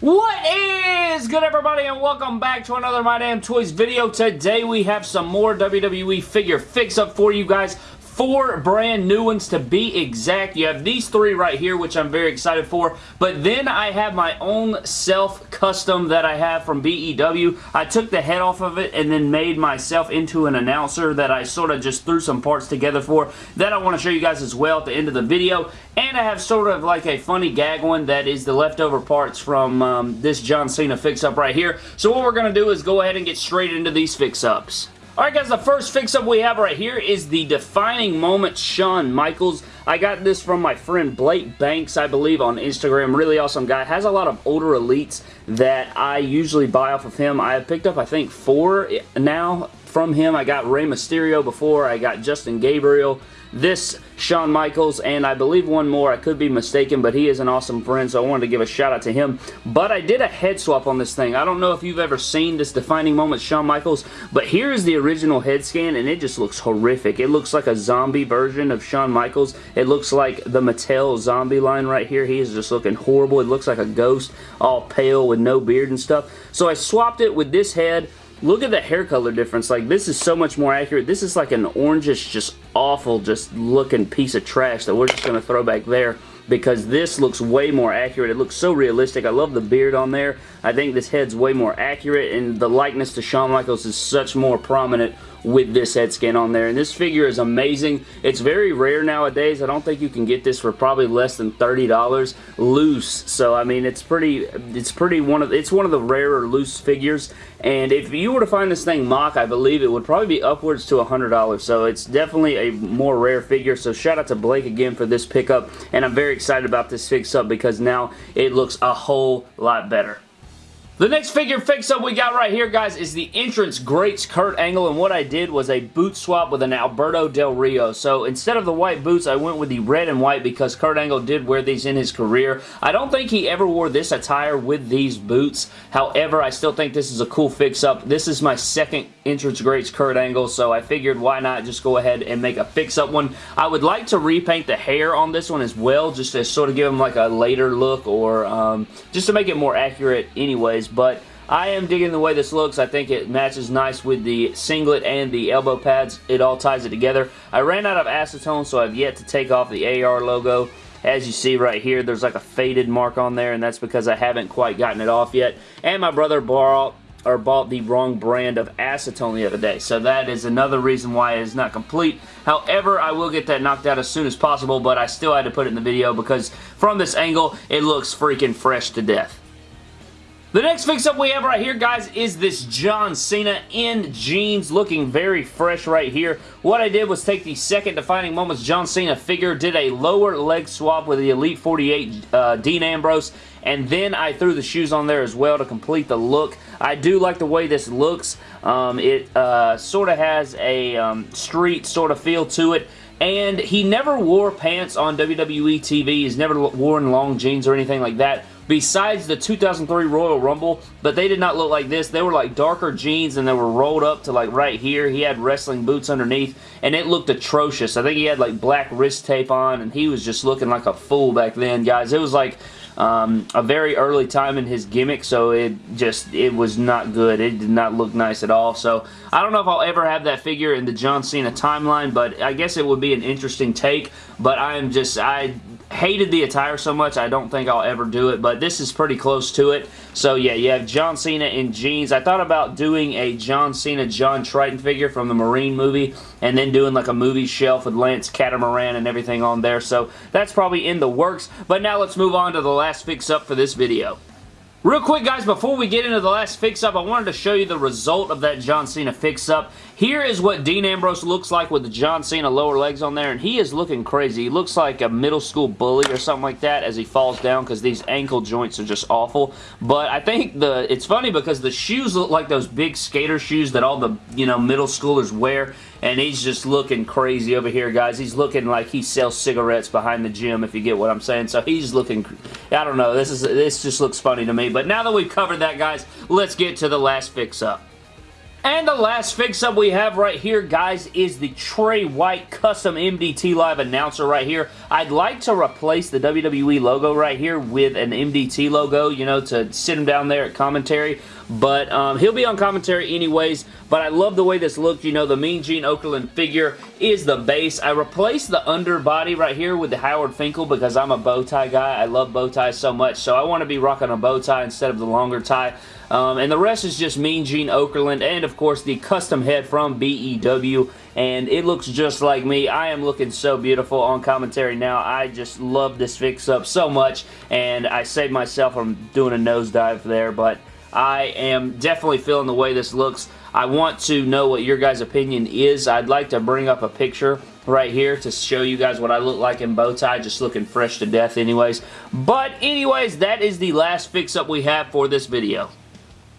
What is good everybody and welcome back to another My Damn Toys video. Today we have some more WWE figure fix-up for you guys four brand new ones to be exact. You have these three right here, which I'm very excited for, but then I have my own self-custom that I have from BEW. I took the head off of it and then made myself into an announcer that I sort of just threw some parts together for that I want to show you guys as well at the end of the video, and I have sort of like a funny gag one that is the leftover parts from um, this John Cena fix-up right here. So what we're going to do is go ahead and get straight into these fix-ups. Alright guys, the first fix-up we have right here is the Defining Moment Shawn Michaels. I got this from my friend Blake Banks, I believe, on Instagram. Really awesome guy. Has a lot of older elites that I usually buy off of him. I have picked up, I think, four now from him. I got Rey Mysterio before. I got Justin Gabriel this Shawn Michaels, and I believe one more. I could be mistaken, but he is an awesome friend, so I wanted to give a shout out to him. But I did a head swap on this thing. I don't know if you've ever seen this defining moment Shawn Michaels, but here is the original head scan, and it just looks horrific. It looks like a zombie version of Shawn Michaels. It looks like the Mattel zombie line right here. He is just looking horrible. It looks like a ghost, all pale with no beard and stuff. So I swapped it with this head Look at the hair color difference. Like, this is so much more accurate. This is like an orangish, just awful, just looking piece of trash that we're just going to throw back there because this looks way more accurate. It looks so realistic. I love the beard on there. I think this head's way more accurate and the likeness to Shawn Michaels is such more prominent with this head skin on there. And this figure is amazing. It's very rare nowadays. I don't think you can get this for probably less than $30 loose. So I mean, it's pretty it's pretty one of it's one of the rarer loose figures. And if you were to find this thing MOC, I believe it would probably be upwards to $100. So it's definitely a more rare figure. So shout out to Blake again for this pickup. And I'm very excited about this fix up because now it looks a whole lot better. The next figure fix-up we got right here, guys, is the Entrance Greats Kurt Angle, and what I did was a boot swap with an Alberto Del Rio. So instead of the white boots, I went with the red and white because Kurt Angle did wear these in his career. I don't think he ever wore this attire with these boots. However, I still think this is a cool fix-up. This is my second Entrance Greats Kurt Angle, so I figured why not just go ahead and make a fix-up one. I would like to repaint the hair on this one as well, just to sort of give him like a later look or um, just to make it more accurate anyways but I am digging the way this looks. I think it matches nice with the singlet and the elbow pads. It all ties it together. I ran out of acetone, so I've yet to take off the AR logo. As you see right here, there's like a faded mark on there, and that's because I haven't quite gotten it off yet. And my brother bought, or bought the wrong brand of acetone the other day, so that is another reason why it is not complete. However, I will get that knocked out as soon as possible, but I still had to put it in the video because from this angle, it looks freaking fresh to death. The next fix-up we have right here, guys, is this John Cena in jeans, looking very fresh right here. What I did was take the second Defining Moments John Cena figure, did a lower leg swap with the Elite 48 uh, Dean Ambrose, and then I threw the shoes on there as well to complete the look. I do like the way this looks. Um, it uh, sort of has a um, street sort of feel to it and he never wore pants on WWE TV. He's never worn long jeans or anything like that besides the 2003 Royal Rumble, but they did not look like this. They were like darker jeans and they were rolled up to like right here. He had wrestling boots underneath and it looked atrocious. I think he had like black wrist tape on and he was just looking like a fool back then, guys. It was like um, a very early time in his gimmick, so it just, it was not good. It did not look nice at all, so I don't know if I'll ever have that figure in the John Cena timeline, but I guess it would be an interesting take, but I am just, I hated the attire so much, I don't think I'll ever do it, but this is pretty close to it. So yeah, you have John Cena in jeans. I thought about doing a John Cena John Triton figure from the Marine movie, and then doing like a movie shelf with Lance Catamaran and everything on there, so that's probably in the works. But now let's move on to the last fix-up for this video. Real quick guys, before we get into the last fix-up, I wanted to show you the result of that John Cena fix-up. Here is what Dean Ambrose looks like with the John Cena lower legs on there, and he is looking crazy. He looks like a middle school bully or something like that as he falls down because these ankle joints are just awful. But I think the it's funny because the shoes look like those big skater shoes that all the you know middle schoolers wear, and he's just looking crazy over here, guys. He's looking like he sells cigarettes behind the gym, if you get what I'm saying. So he's looking, I don't know, this is this just looks funny to me. But now that we've covered that, guys, let's get to the last fix-up. And the last fix-up we have right here, guys, is the Trey White custom MDT Live announcer right here. I'd like to replace the WWE logo right here with an MDT logo, you know, to sit him down there at commentary. But um, he'll be on commentary anyways. But I love the way this looked. You know, the Mean Gene Okerlund figure is the base. I replaced the underbody right here with the Howard Finkel because I'm a bow tie guy. I love bow ties so much. So I want to be rocking a bow tie instead of the longer tie. Um, and the rest is just Mean Gene Okerlund and, of course, the custom head from BEW. And it looks just like me. I am looking so beautiful on commentary now. I just love this fix-up so much. And I saved myself from doing a nosedive there. But I am definitely feeling the way this looks. I want to know what your guys' opinion is. I'd like to bring up a picture right here to show you guys what I look like in bow tie, just looking fresh to death anyways. But anyways, that is the last fix-up we have for this video.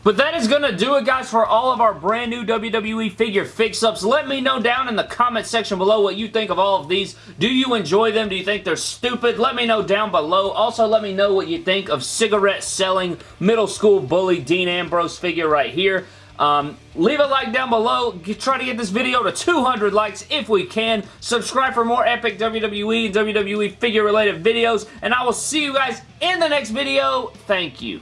But that is going to do it, guys, for all of our brand new WWE figure fix-ups. Let me know down in the comment section below what you think of all of these. Do you enjoy them? Do you think they're stupid? Let me know down below. Also, let me know what you think of cigarette-selling middle school bully Dean Ambrose figure right here. Um, leave a like down below. Try to get this video to 200 likes if we can. Subscribe for more epic WWE and WWE figure-related videos. And I will see you guys in the next video. Thank you.